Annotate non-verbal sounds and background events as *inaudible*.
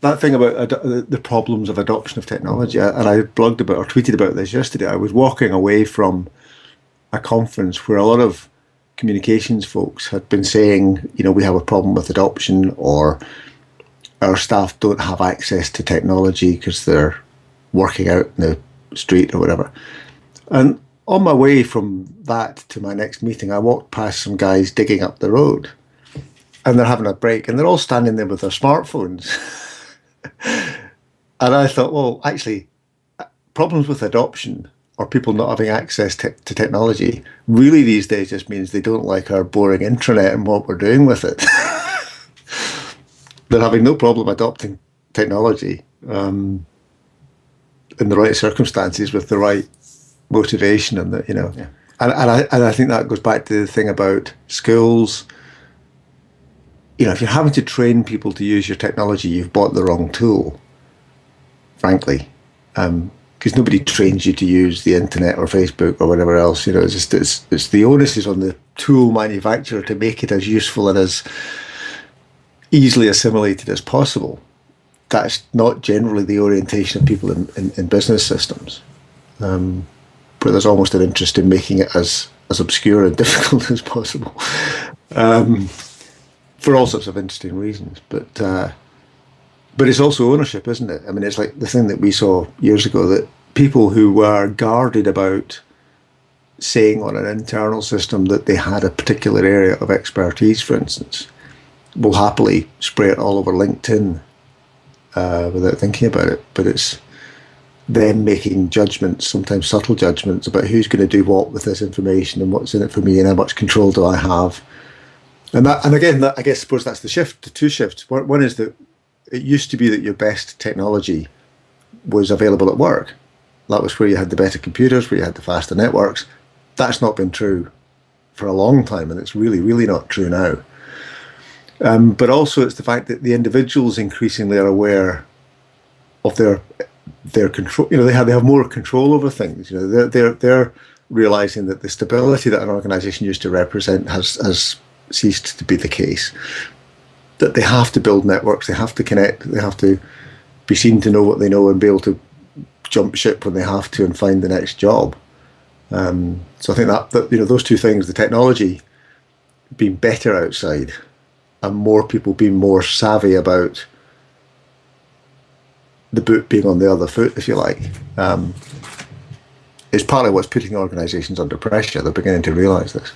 that thing about the problems of adoption of technology, and I blogged about or tweeted about this yesterday. I was walking away from a conference where a lot of communications folks had been saying, you know, we have a problem with adoption, or our staff don't have access to technology because they're working out in the street or whatever. And on my way from that to my next meeting, I walked past some guys digging up the road and they're having a break and they're all standing there with their smartphones. *laughs* *laughs* and I thought, well, actually, problems with adoption or people not having access to, to technology really these days just means they don't like our boring intranet and what we're doing with it. *laughs* they're having no problem adopting technology um, in the right circumstances with the right motivation and the, you know. Yeah. And, and I and I think that goes back to the thing about schools. You know, if you're having to train people to use your technology, you've bought the wrong tool. Frankly, because um, nobody trains you to use the internet or Facebook or whatever else. You know, it's just it's it's the onus is on the tool manufacturer to make it as useful and as easily assimilated as possible. That's not generally the orientation of people in, in, in business systems. Um, but there's almost an interest in making it as as obscure and *laughs* difficult as possible, um, for all sorts of interesting reasons. But uh, but it's also ownership, isn't it? I mean, it's like the thing that we saw years ago that people who were guarded about saying on an internal system that they had a particular area of expertise, for instance, will happily spray it all over LinkedIn uh, without thinking about it. But it's them making judgments, sometimes subtle judgments, about who's going to do what with this information and what's in it for me and how much control do I have. And that, and again, that, I guess, suppose that's the shift, the two shifts. One, one is that it used to be that your best technology was available at work. That was where you had the better computers, where you had the faster networks. That's not been true for a long time, and it's really, really not true now. Um, but also, it's the fact that the individuals increasingly are aware of their their control. You know, they have they have more control over things. You know, they're they're they're realizing that the stability that an organization used to represent has has ceased to be the case. That they have to build networks, they have to connect, they have to be seen to know what they know and be able to jump ship when they have to and find the next job. Um, so I think that, that you know those two things, the technology being better outside, and more people being more savvy about the boot being on the other foot, if you like, um, is partly what's putting organisations under pressure. They're beginning to realise this.